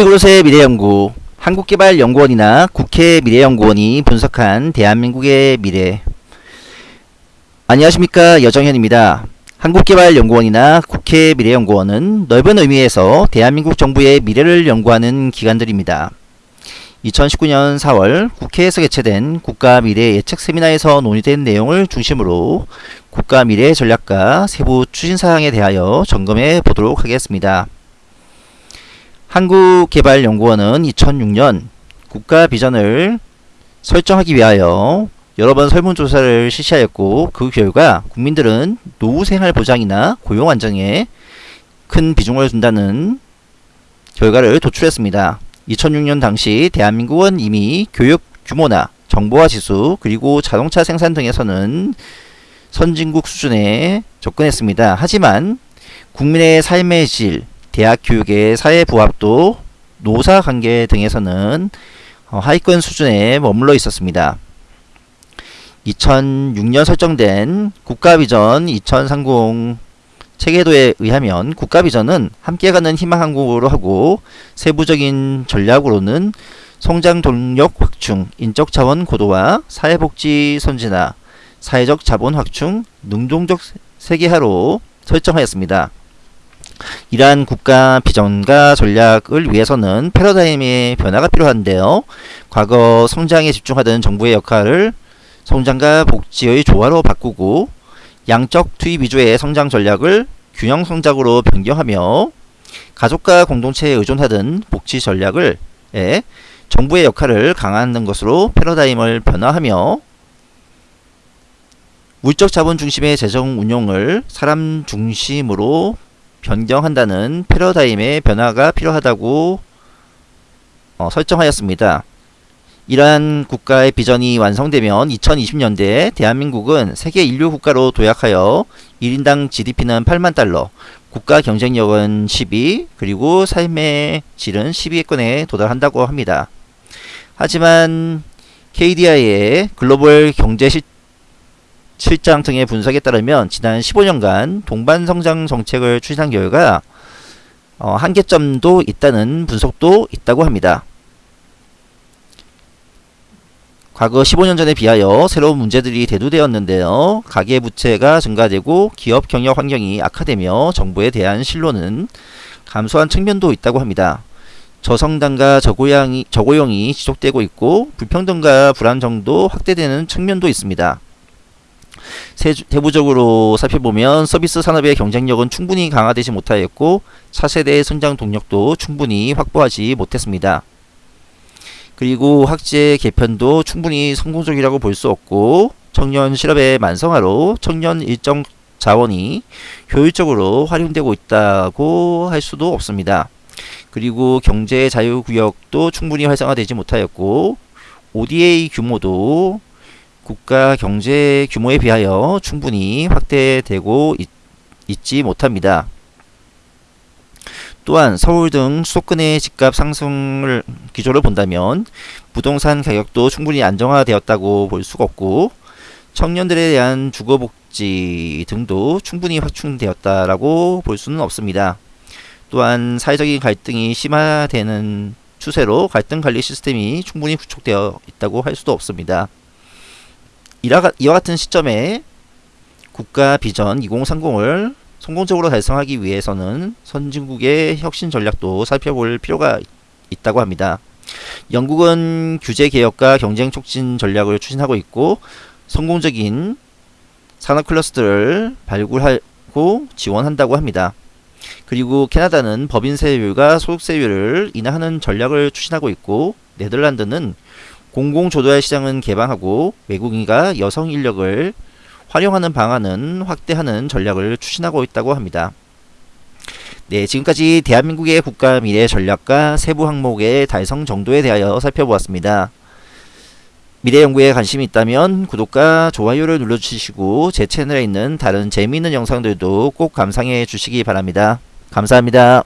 폴리그롯의 미래연구 한국개발연구원이나 국회 미래연구원이 분석한 대한민국의 미래 안녕하십니까 여정현입니다. 한국개발연구원이나 국회 미래연구원은 넓은 의미에서 대한민국 정부의 미래를 연구하는 기관들입니다. 2019년 4월 국회에서 개최된 국가미래 예측 세미나에서 논의된 내용을 중심으로 국가미래 전략과 세부 추진사항에 대하여 점검해 보도록 하겠습니다. 한국개발연구원은 2006년 국가 비전을 설정하기 위하여 여러 번 설문조사를 실시하였고 그 결과 국민들은 노후생활보장이나 고용안정에 큰 비중을 둔다는 결과를 도출했습니다. 2006년 당시 대한민국은 이미 교육 규모나 정보화 지수 그리고 자동차 생산 등에서는 선진국 수준에 접근했습니다. 하지만 국민의 삶의 질, 대학 교육의 사회 부합도, 노사 관계 등에서는 어, 하위권 수준에 머물러 있었습니다. 2006년 설정된 국가비전 2030 체계도에 의하면 국가비전은 함께 가는 희망항공으로 하고 세부적인 전략으로는 성장 동력 확충, 인적 자원 고도화, 사회복지 선진화, 사회적 자본 확충, 능동적 세계화로 설정하였습니다. 이러한 국가 비전과 전략을 위해서는 패러다임의 변화가 필요한데요. 과거 성장에 집중하던 정부의 역할을 성장과 복지의 조화로 바꾸고 양적 투입 위주의 성장 전략을 균형 성장으로 변경하며 가족과 공동체에 의존하던 복지 전략을 에 정부의 역할을 강화하는 것으로 패러다임을 변화하며 물적 자본 중심의 재정 운용을 사람 중심으로 변경한다는 패러다임의 변화가 필요하다고 어, 설정하였습니다. 이러한 국가의 비전이 완성되면 2020년대에 대한민국은 세계 인류 국가로 도약하여 1인당 GDP는 8만 달러, 국가 경쟁력은 12, 그리고 삶의 질은 12위권에 도달한다고 합니다. 하지만 KDI의 글로벌 경제 실 7장 등의 분석에 따르면 지난 15년간 동반 성장 정책을 추진한 결과 어, 한계점도 있다는 분석도 있다고 합니다. 과거 15년 전에 비하여 새로운 문제들이 대두되었는데요. 가계부채가 증가되고 기업 경영 환경이 악화되며 정부에 대한 신뢰는 감소한 측면도 있다고 합니다. 저성당과 저고양이, 저고용이 지속되고 있고 불평등과 불안정도 확대되는 측면도 있습니다. 세부적으로 살펴보면 서비스 산업의 경쟁력은 충분히 강화되지 못하였고 차세대의 성장 동력도 충분히 확보하지 못했습니다. 그리고 학제 개편도 충분히 성공적이라고 볼 수 없고 청년 실업의 만성화로 청년 일정 자원이 효율적으로 활용되고 있다고 할 수도 없습니다. 그리고 경제 자유구역도 충분히 활성화되지 못하였고 ODA 규모도 국가 경제 규모에 비하여 충분히 확대되고 있, 있지 못합니다. 또한 서울 등 수도권의 집값 상승을 기조를 본다면 부동산 가격도 충분히 안정화되었다고 볼 수가 없고 청년들에 대한 주거복지 등도 충분히 확충되었다라고 볼 수는 없습니다. 또한 사회적인 갈등이 심화되는 추세로 갈등 관리 시스템이 충분히 구축되어 있다고 할 수도 없습니다. 이와 같은 시점에 국가 비전 2030을 성공적으로 달성하기 위해서는 선진국의 혁신 전략도 살펴볼 필요가 있다고 합니다. 영국은 규제 개혁과 경쟁 촉진 전략을 추진하고 있고 성공적인 산업 클러스터를 발굴하고 지원한다고 합니다. 그리고 캐나다는 법인세율과 소득세율을 인하하는 전략을 추진하고 있고 네덜란드는 공공조달 시장은 개방하고 외국인과 여성 인력을 활용하는 방안은 확대하는 전략을 추진하고 있다고 합니다. 네, 지금까지 대한민국의 국가 미래 전략과 세부 항목의 달성 정도에 대하여 살펴보았습니다. 미래 연구에 관심이 있다면 구독과 좋아요를 눌러주시고 제 채널에 있는 다른 재미있는 영상들도 꼭 감상해 주시기 바랍니다. 감사합니다.